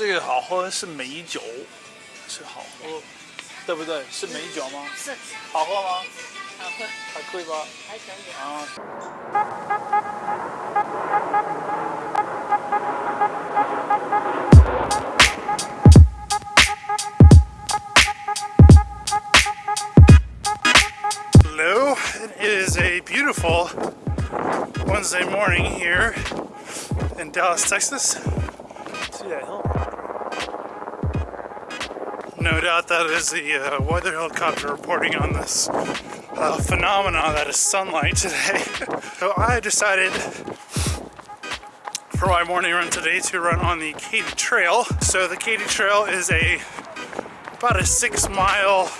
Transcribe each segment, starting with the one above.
这个好喝是美酒，是好喝，对不对？是美酒吗？是，好喝吗？好喝，还可以吧？还可以。啊。Hello, it is a beautiful Wednesday morning here in Dallas, Texas. See that hill? No doubt that is the uh, weather helicopter reporting on this uh, phenomenon that is sunlight today. so I decided for my morning run today to run on the Katy Trail. So the Katy Trail is a about a six mile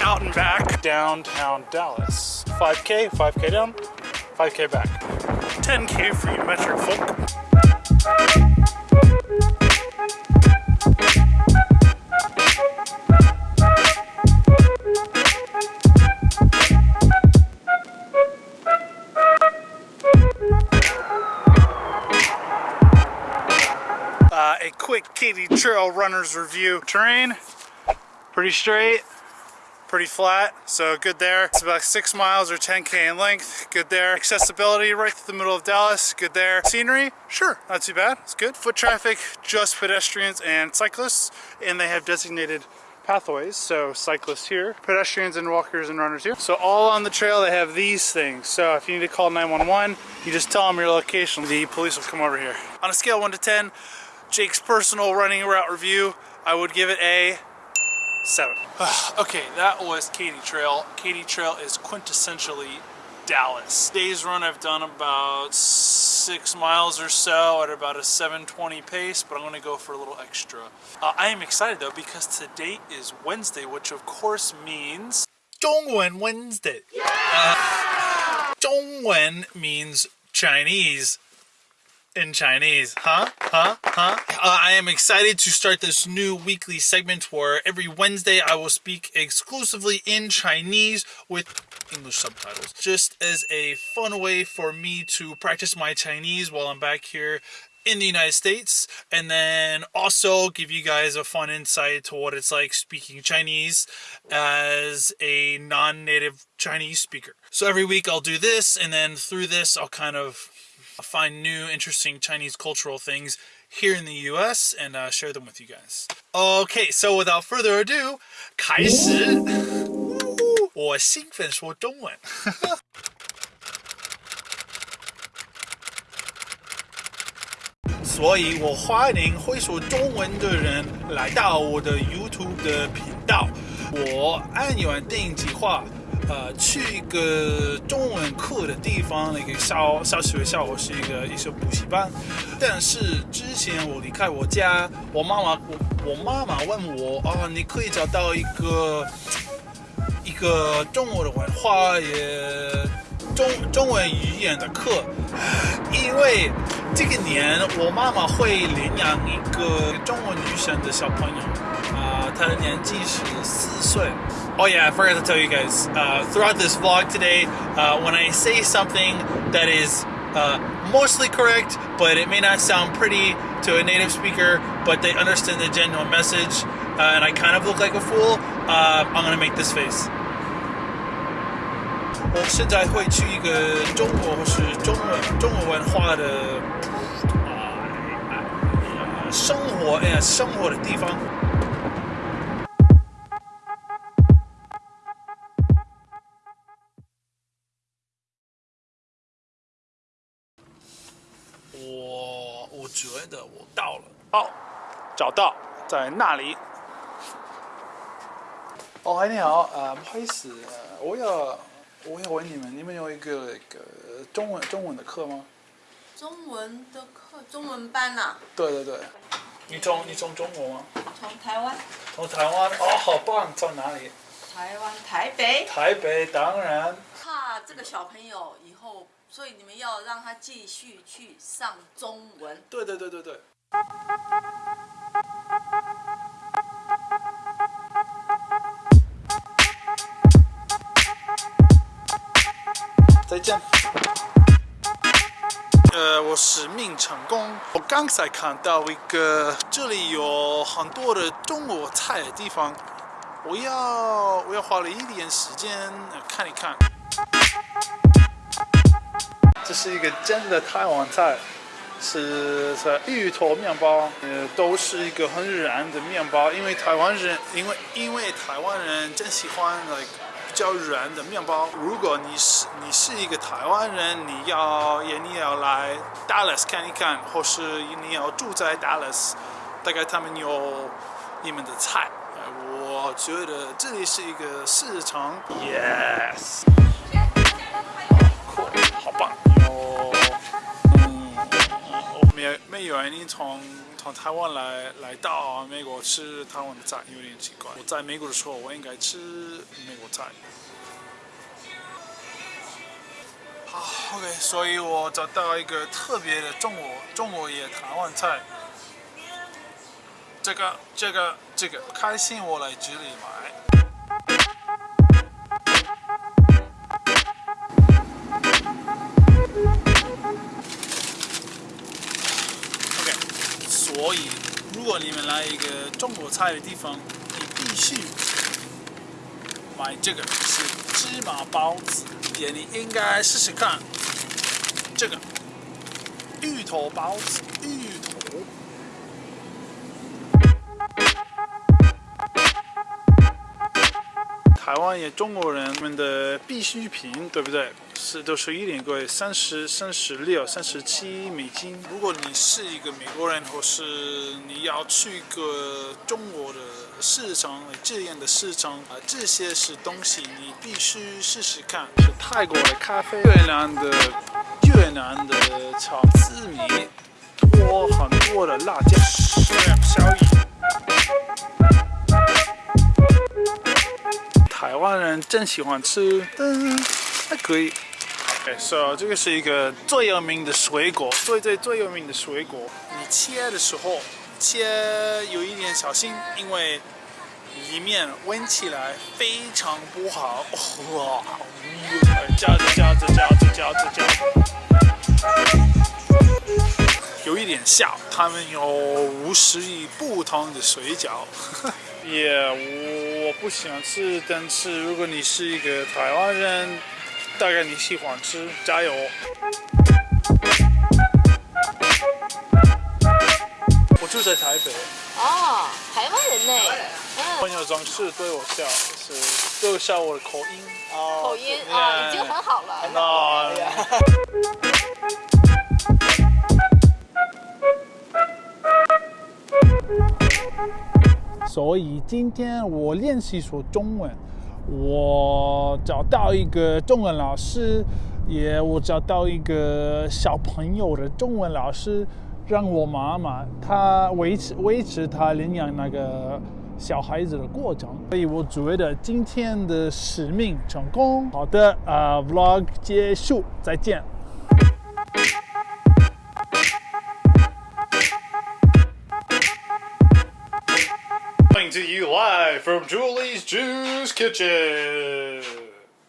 out and back downtown Dallas. 5k, 5k down, 5k back. 10k for you metric folk. Trail runner's review. Terrain, pretty straight, pretty flat, so good there. It's about six miles or 10k in length, good there. Accessibility right through the middle of Dallas, good there. Scenery, sure, not too bad, it's good. Foot traffic, just pedestrians and cyclists, and they have designated pathways, so cyclists here, pedestrians and walkers and runners here. So all on the trail they have these things. So if you need to call 911, you just tell them your location. The police will come over here. On a scale of 1 to 10, Jake's personal running route review, I would give it a seven. okay, that was Katy Trail. Katy Trail is quintessentially Dallas. Today's run I've done about six miles or so at about a 720 pace, but I'm going to go for a little extra. Uh, I am excited though because today is Wednesday, which of course means Dongwen Wednesday. Yeah! Uh, means Chinese in Chinese. Huh? Huh? Huh? Uh, I am excited to start this new weekly segment where every Wednesday I will speak exclusively in Chinese with English subtitles. Just as a fun way for me to practice my Chinese while I'm back here in the United States and then also give you guys a fun insight to what it's like speaking Chinese as a non-native Chinese speaker. So every week I'll do this and then through this I'll kind of find new interesting Chinese cultural things here in the US and uh, share them with you guys. Okay, so without further ado, 开始。我兴奋说中文。所以我欢迎会说中文的人来到我的 YouTube 的频道。我按完电影计划， 呃，去一个中文课的地方，那个小小学校，我是一个一所补习班。但是之前我离开我家，我妈妈我我妈妈问我啊，你可以找到一个一个中国的文化也中中文语言的课，因为 这个年我妈妈会领养一个中文女生的小朋友，啊、她的年纪是四岁。Oh yeah, I forgot to tell you guys. Uh, throughout this vlog today, uh, when I say something that is uh, mostly correct, but it may not sound pretty to a native speaker, but they understand the genuine message, uh, and I kind of look like a fool, uh, I'm gonna make this face. 我现在会去一个中国或是中文中国文化的啊、呃生活哎呀生活的地方。我我觉得我到了，哦，找到在那里。哦，嗨，你好，呃，不好意思，呃，我要我要问你们，你们有一个那个中文中文的课吗？中文的课，中文班呐、对对对，你从你从中国吗？从台湾，从台湾哦，好棒，在哪里？台湾台北，台北，当然。怕这个小朋友以后，所以你们要让他继续去上中文。对对对对对。再见。呃，我使命成功。我刚才看到一个这里有很多的中国菜的地方，我要我要花了一点时间看一看。这是一个真的台湾菜，是是芋头面包，呃，都是一个很软的面包，因为台湾人，因为因为台湾人真喜欢 like 较软的面包。如果你是你是一个台湾人，你要也你要来 Dallas 看一看，或是你要住在 Dallas，大概他们有你们的菜。我觉得这里是一个市场，yes。好棒哟！嗯，没没有你从从台湾来来到美国吃台湾的菜，有点奇怪。我在美国的时候，我应该吃美国菜。好，OK，所以我找到一个特别的中国中国也台湾菜。这个这个这个，开心我来这里买。所以如果你们来一个中国菜的地方，你必须买这个是芝麻包子，也你应该试试看这个芋头包子，芋头。台湾也中国人们的必需品，对不对？是都是一点贵，三十三十六、三十七美金。如果你是一个美国人，或是你要去一个中国的市场，这样的市场啊，这些是东西你必须试试看。是泰国的咖啡，越南的越南的炒紫米，多很多的辣椒，小湾人真喜欢吃，但还可以。OK，so 这个是一个最有名的水果，最最最有名的水果。你切的时候切有一点小心，因为里面闻起来非常不好。哇，嚼着嚼着嚼着嚼着嚼着，有一点像，他们有五十亿不同的水饺。也、yeah, 我不喜欢吃，但是如果你是一个台湾人，大概你喜欢吃，加油！我住在台北。哦，台湾人呢？朋友总是对我笑，是对我笑我的口音。哦，口音啊，已经很好了。那。所以今天我练习说中文，我找到一个中文老师，也我找到一个小朋友的中文老师，让我妈妈她维持维持她领养那个小孩子的过程。所以我觉得今天的使命成功。好的，啊、，vlog 结束，再见。To you live from Julie's Juice Kitchen.